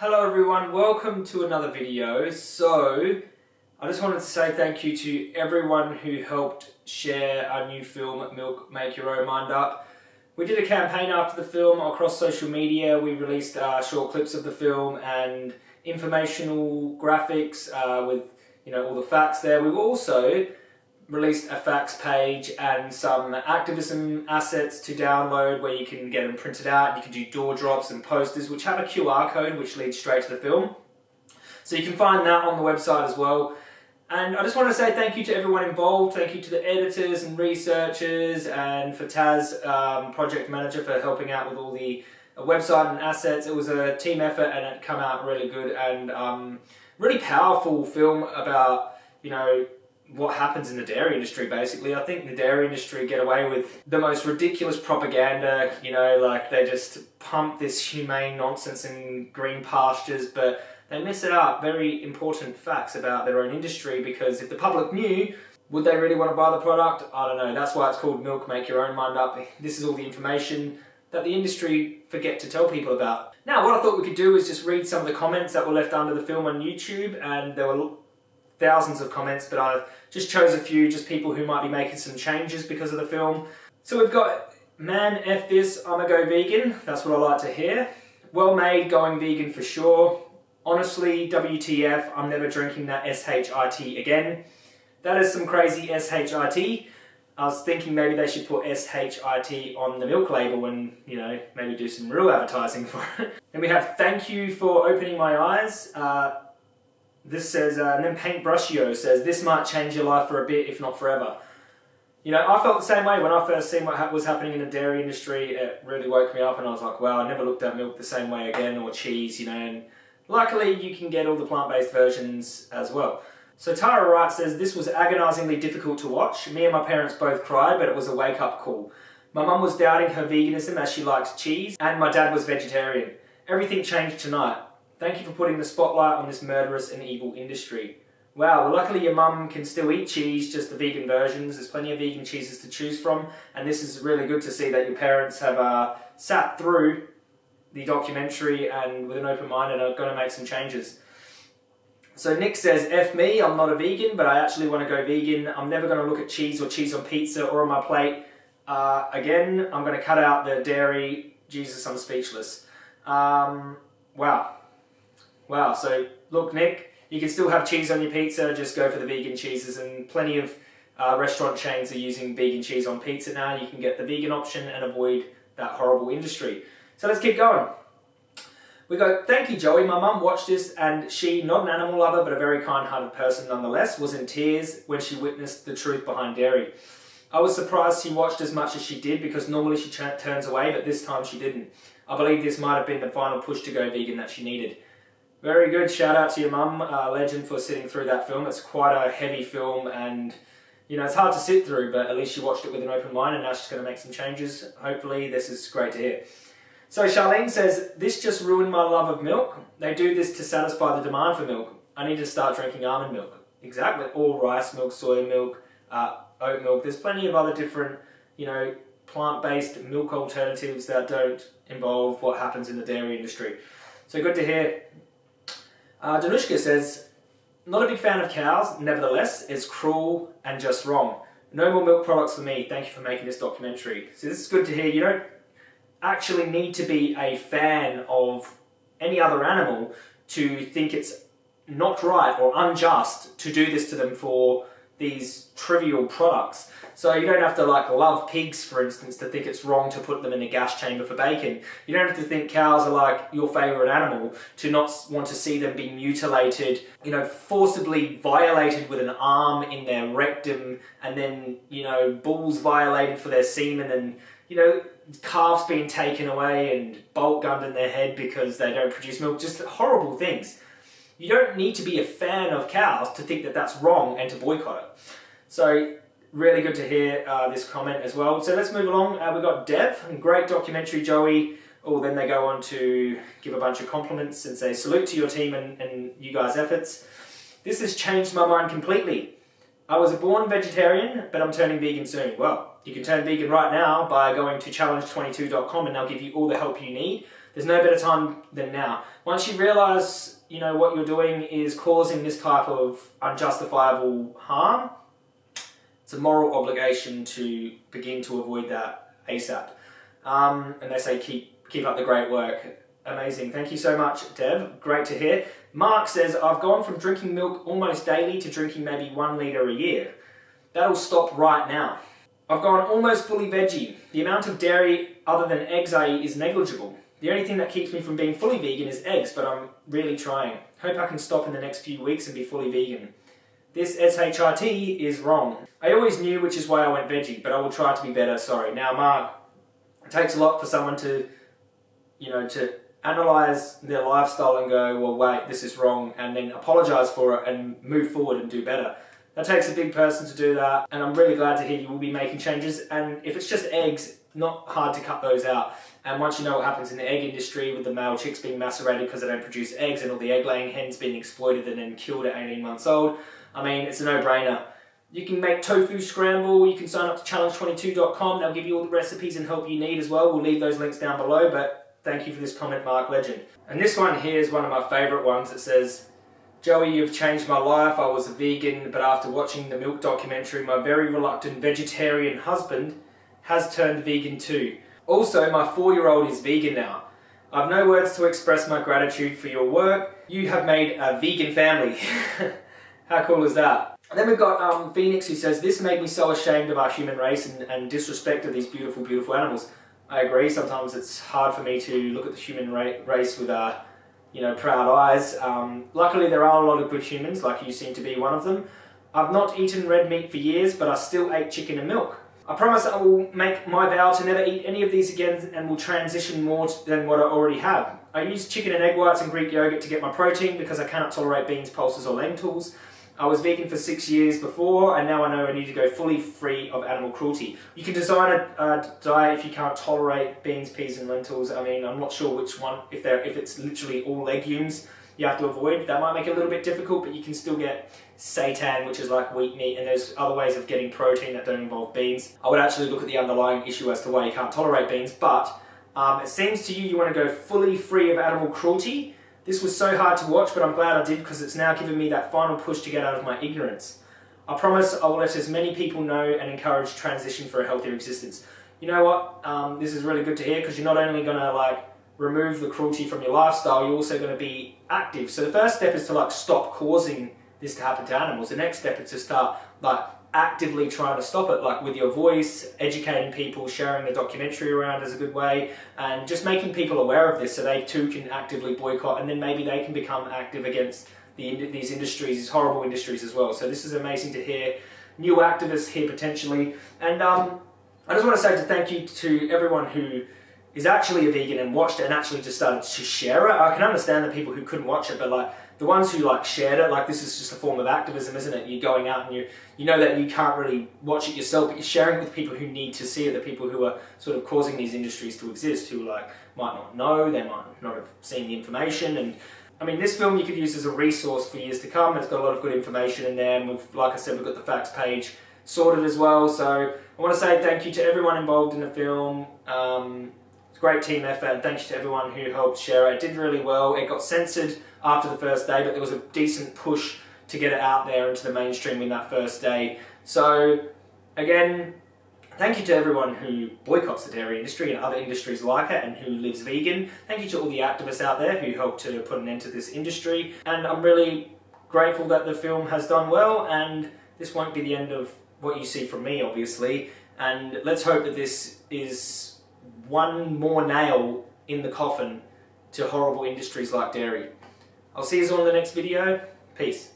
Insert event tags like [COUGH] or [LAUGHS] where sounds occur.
Hello everyone, welcome to another video. So, I just wanted to say thank you to everyone who helped share our new film, Milk Make Your Own Mind Up. We did a campaign after the film across social media. We released uh, short clips of the film and informational graphics uh, with you know all the facts there. We've also released a facts page and some activism assets to download where you can get them printed out. You can do door drops and posters which have a QR code which leads straight to the film. So you can find that on the website as well. And I just want to say thank you to everyone involved. Thank you to the editors and researchers and for Taz, um, project manager, for helping out with all the uh, website and assets. It was a team effort and it come out really good and um, really powerful film about, you know, what happens in the dairy industry basically. I think the dairy industry get away with the most ridiculous propaganda, you know, like they just pump this humane nonsense in green pastures, but they miss it up very important facts about their own industry because if the public knew, would they really want to buy the product? I don't know. That's why it's called Milk Make Your Own Mind Up. This is all the information that the industry forget to tell people about. Now, what I thought we could do is just read some of the comments that were left under the film on YouTube, and there were thousands of comments, but I just chose a few, just people who might be making some changes because of the film. So we've got, man, F this, I'ma go vegan. That's what I like to hear. Well made, going vegan for sure. Honestly, WTF, I'm never drinking that SHIT again. That is some crazy SHIT. I was thinking maybe they should put SHIT on the milk label and, you know, maybe do some real advertising [LAUGHS] for it. And we have thank you for opening my eyes. Uh, this says, uh, and then Paintbrushio says, this might change your life for a bit, if not forever. You know, I felt the same way when I first seen what ha was happening in the dairy industry. It really woke me up and I was like, wow, I never looked at milk the same way again, or cheese, you know, and Luckily, you can get all the plant-based versions as well. So Tara Wright says, this was agonisingly difficult to watch. Me and my parents both cried, but it was a wake-up call. My mum was doubting her veganism as she liked cheese, and my dad was vegetarian. Everything changed tonight. Thank you for putting the spotlight on this murderous and evil industry. Wow, well luckily your mum can still eat cheese, just the vegan versions. There's plenty of vegan cheeses to choose from, and this is really good to see that your parents have uh, sat through the documentary and with an open mind and are going to make some changes. So Nick says, F me, I'm not a vegan, but I actually want to go vegan. I'm never going to look at cheese or cheese on pizza or on my plate. Uh, again, I'm going to cut out the dairy. Jesus, I'm speechless. Um, wow. Wow, so look, Nick, you can still have cheese on your pizza, just go for the vegan cheeses, and plenty of uh, restaurant chains are using vegan cheese on pizza now. You can get the vegan option and avoid that horrible industry. So let's keep going. We go, thank you Joey, my mum watched this and she, not an animal lover but a very kind-hearted person nonetheless, was in tears when she witnessed the truth behind dairy. I was surprised she watched as much as she did because normally she turns away but this time she didn't. I believe this might have been the final push to go vegan that she needed. Very good, shout out to your mum, uh, legend for sitting through that film. It's quite a heavy film and you know, it's hard to sit through, but at least she watched it with an open mind and now she's going to make some changes. Hopefully this is great to hear. So Charlene says, this just ruined my love of milk. They do this to satisfy the demand for milk. I need to start drinking almond milk. Exactly, All rice milk, soy milk, uh, oat milk. There's plenty of other different, you know, plant-based milk alternatives that don't involve what happens in the dairy industry. So good to hear. Uh, Danushka says, not a big fan of cows, nevertheless, it's cruel and just wrong. No more milk products for me. Thank you for making this documentary. So this is good to hear. You don't actually need to be a fan of any other animal to think it's not right or unjust to do this to them for these trivial products. So you don't have to like love pigs, for instance, to think it's wrong to put them in a gas chamber for bacon. You don't have to think cows are like your favourite animal to not want to see them be mutilated, you know, forcibly violated with an arm in their rectum and then, you know, bulls violated for their semen and, you know, calves being taken away and bolt gunned in their head because they don't produce milk, just horrible things. You don't need to be a fan of cows to think that that's wrong and to boycott it. So really good to hear uh, this comment as well. So let's move along. Uh, we've got Dev, great documentary, Joey. Oh, then they go on to give a bunch of compliments and say salute to your team and, and you guys' efforts. This has changed my mind completely. I was a born vegetarian, but I'm turning vegan soon. Well, you can turn vegan right now by going to challenge22.com and they'll give you all the help you need. There's no better time than now. Once you realize, you know, what you're doing is causing this type of unjustifiable harm, it's a moral obligation to begin to avoid that ASAP. Um, and they say keep keep up the great work. Amazing. Thank you so much, Dev. Great to hear. Mark says, I've gone from drinking milk almost daily to drinking maybe one litre a year. That'll stop right now. I've gone almost fully veggie. The amount of dairy other than eggs I eat is negligible. The only thing that keeps me from being fully vegan is eggs, but I'm really trying. Hope I can stop in the next few weeks and be fully vegan. This SHRT is wrong. I always knew which is why I went veggie, but I will try to be better, sorry. Now Mark, it takes a lot for someone to, you know, to analyze their lifestyle and go, well wait, this is wrong, and then apologize for it and move forward and do better. That takes a big person to do that, and I'm really glad to hear you will be making changes. And if it's just eggs, not hard to cut those out. And once you know what happens in the egg industry with the male chicks being macerated because they don't produce eggs and all the egg laying hens being exploited and then killed at 18 months old, I mean, it's a no-brainer. You can make tofu scramble, you can sign up to challenge22.com, they'll give you all the recipes and help you need as well. We'll leave those links down below, but thank you for this comment, Mark Legend. And this one here is one of my favourite ones. It says, Joey, you've changed my life. I was a vegan, but after watching the milk documentary, my very reluctant vegetarian husband has turned vegan too. Also, my four-year-old is vegan now. I've no words to express my gratitude for your work. You have made a vegan family. [LAUGHS] How cool is that? And then we've got um, Phoenix who says, This made me so ashamed of our human race and, and disrespect of these beautiful, beautiful animals. I agree, sometimes it's hard for me to look at the human ra race with uh, you know, proud eyes. Um, luckily, there are a lot of good humans, like you seem to be one of them. I've not eaten red meat for years, but I still ate chicken and milk. I promise I will make my vow to never eat any of these again and will transition more than what I already have. I use chicken and egg whites and Greek yogurt to get my protein because I cannot tolerate beans, pulses or lentils. I was vegan for six years before and now I know I need to go fully free of animal cruelty. You can design a, a diet if you can't tolerate beans, peas and lentils. I mean, I'm not sure which one, if, they're, if it's literally all legumes you have to avoid. That might make it a little bit difficult, but you can still get seitan, which is like wheat meat, and there's other ways of getting protein that don't involve beans. I would actually look at the underlying issue as to why you can't tolerate beans, but um, it seems to you you want to go fully free of animal cruelty, this was so hard to watch, but I'm glad I did because it's now given me that final push to get out of my ignorance. I promise I will let as many people know and encourage transition for a healthier existence. You know what? Um, this is really good to hear because you're not only going to like remove the cruelty from your lifestyle, you're also going to be active. So the first step is to like stop causing this to happen to animals. The next step is to start like actively trying to stop it, like with your voice, educating people, sharing the documentary around is a good way, and just making people aware of this so they too can actively boycott, and then maybe they can become active against the, these industries, these horrible industries as well. So this is amazing to hear. New activists here potentially, and um, I just want to say to thank you to everyone who is actually a vegan and watched it and actually just started to share it. I can understand the people who couldn't watch it, but like the ones who like shared it, like this is just a form of activism, isn't it? You're going out and you you know that you can't really watch it yourself, but you're sharing it with people who need to see it, the people who are sort of causing these industries to exist, who like might not know, they might not have seen the information, and I mean this film you could use as a resource for years to come. It's got a lot of good information in there, and we've, like I said, we've got the facts page sorted as well. So I want to say thank you to everyone involved in the film. Um, great team effort and thank you to everyone who helped share it. It did really well. It got censored after the first day, but there was a decent push to get it out there into the mainstream in that first day. So again, thank you to everyone who boycotts the dairy industry and other industries like it and who lives vegan. Thank you to all the activists out there who helped to put an end to this industry. And I'm really grateful that the film has done well and this won't be the end of what you see from me, obviously. And let's hope that this is one more nail in the coffin to horrible industries like dairy. I'll see you all in the next video. Peace.